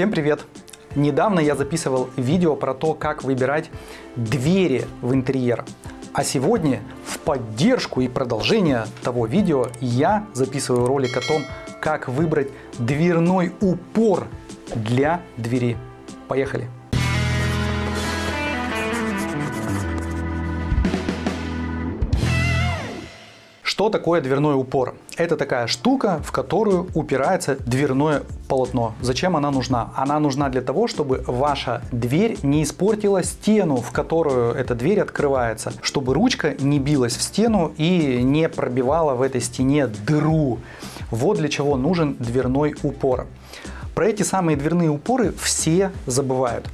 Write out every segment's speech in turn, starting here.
Всем привет! Недавно я записывал видео про то, как выбирать двери в интерьер. А сегодня в поддержку и продолжение того видео я записываю ролик о том, как выбрать дверной упор для двери. Поехали! Что такое дверной упор? Это такая штука, в которую упирается дверное полотно. Зачем она нужна? Она нужна для того, чтобы ваша дверь не испортила стену, в которую эта дверь открывается, чтобы ручка не билась в стену и не пробивала в этой стене дыру. Вот для чего нужен дверной упор. Про эти самые дверные упоры все забывают.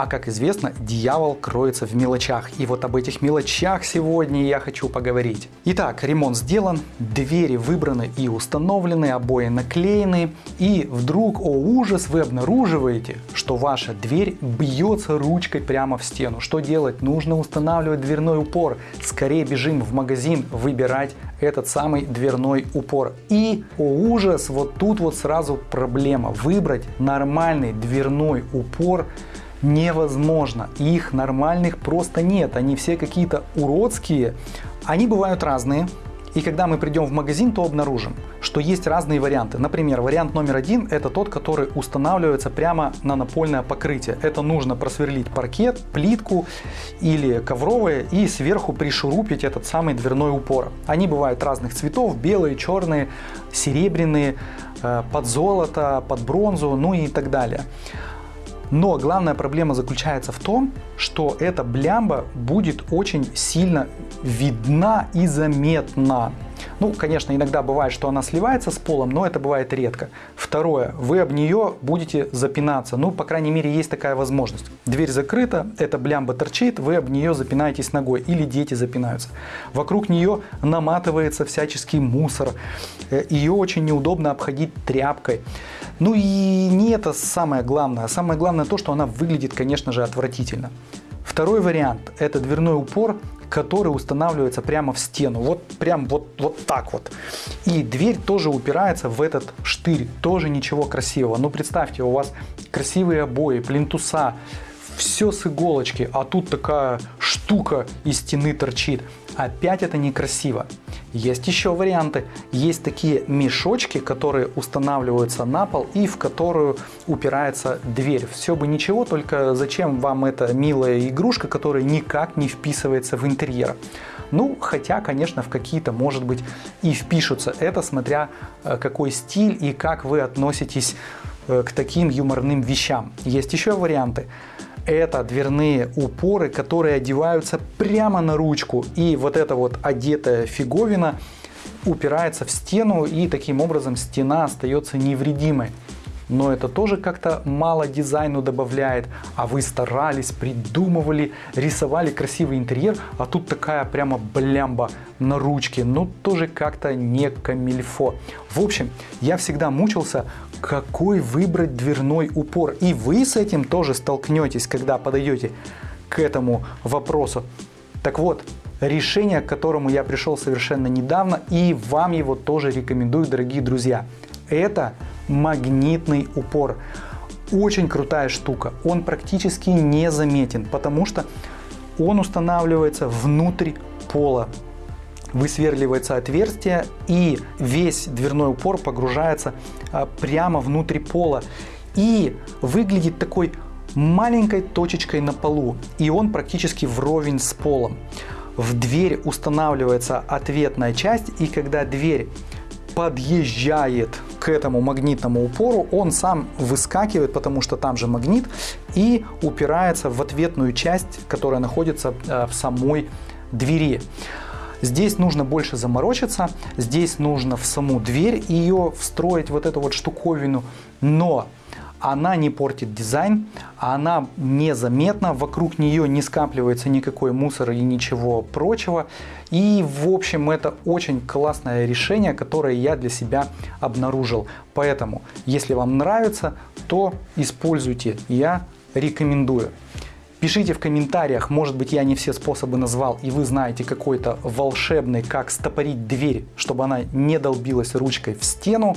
А как известно, дьявол кроется в мелочах. И вот об этих мелочах сегодня я хочу поговорить. Итак, ремонт сделан, двери выбраны и установлены, обои наклеены. И вдруг, о ужас, вы обнаруживаете, что ваша дверь бьется ручкой прямо в стену. Что делать? Нужно устанавливать дверной упор. Скорее бежим в магазин выбирать этот самый дверной упор. И, о ужас, вот тут вот сразу проблема. Выбрать нормальный дверной упор невозможно. Их нормальных просто нет. Они все какие-то уродские. Они бывают разные. И когда мы придем в магазин, то обнаружим, что есть разные варианты. Например, вариант номер один – это тот, который устанавливается прямо на напольное покрытие. Это нужно просверлить паркет, плитку или ковровое и сверху пришурупить этот самый дверной упор. Они бывают разных цветов – белые, черные, серебряные, э, под золото, под бронзу, ну и так далее. Но главная проблема заключается в том, что эта блямба будет очень сильно видна и заметна. Ну, конечно, иногда бывает, что она сливается с полом, но это бывает редко. Второе, вы об нее будете запинаться. Ну, по крайней мере, есть такая возможность. Дверь закрыта, эта блямба торчит, вы об нее запинаетесь ногой или дети запинаются. Вокруг нее наматывается всяческий мусор. Э, ее очень неудобно обходить тряпкой. Ну и не это самое главное. Самое главное то, что она выглядит, конечно же, отвратительно. Второй вариант – это дверной упор, который устанавливается прямо в стену. Вот прям вот, вот так вот. И дверь тоже упирается в этот штырь. Тоже ничего красивого. Ну представьте, у вас красивые обои, плинтуса, все с иголочки, а тут такая штука из стены торчит. Опять это некрасиво. Есть еще варианты. Есть такие мешочки, которые устанавливаются на пол и в которую упирается дверь. Все бы ничего, только зачем вам эта милая игрушка, которая никак не вписывается в интерьер. Ну, хотя, конечно, в какие-то, может быть, и впишутся. Это смотря э, какой стиль и как вы относитесь э, к таким юморным вещам. Есть еще варианты это дверные упоры, которые одеваются прямо на ручку. И вот эта вот одетая фиговина упирается в стену, и таким образом стена остается невредимой но это тоже как-то мало дизайну добавляет, а вы старались, придумывали, рисовали красивый интерьер, а тут такая прямо блямба на ручке, ну тоже как-то не камильфо. В общем, я всегда мучился, какой выбрать дверной упор, и вы с этим тоже столкнетесь, когда подойдете к этому вопросу. Так вот, решение, к которому я пришел совершенно недавно, и вам его тоже рекомендую, дорогие друзья. Это магнитный упор. Очень крутая штука. Он практически не заметен, потому что он устанавливается внутрь пола. Высверливается отверстие и весь дверной упор погружается а, прямо внутрь пола. И выглядит такой маленькой точечкой на полу. И он практически вровень с полом. В дверь устанавливается ответная часть, и когда дверь подъезжает к этому магнитному упору, он сам выскакивает, потому что там же магнит, и упирается в ответную часть, которая находится э, в самой двери. Здесь нужно больше заморочиться, здесь нужно в саму дверь ее встроить, вот эту вот штуковину, но она не портит дизайн, она незаметна, вокруг нее не скапливается никакой мусор и ничего прочего. И в общем это очень классное решение, которое я для себя обнаружил. Поэтому, если вам нравится, то используйте, я рекомендую. Пишите в комментариях, может быть я не все способы назвал и вы знаете какой-то волшебный, как стопорить дверь, чтобы она не долбилась ручкой в стену.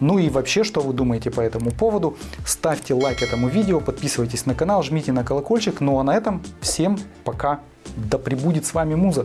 Ну и вообще, что вы думаете по этому поводу. Ставьте лайк этому видео, подписывайтесь на канал, жмите на колокольчик. Ну а на этом всем пока. Да пребудет с вами Муза.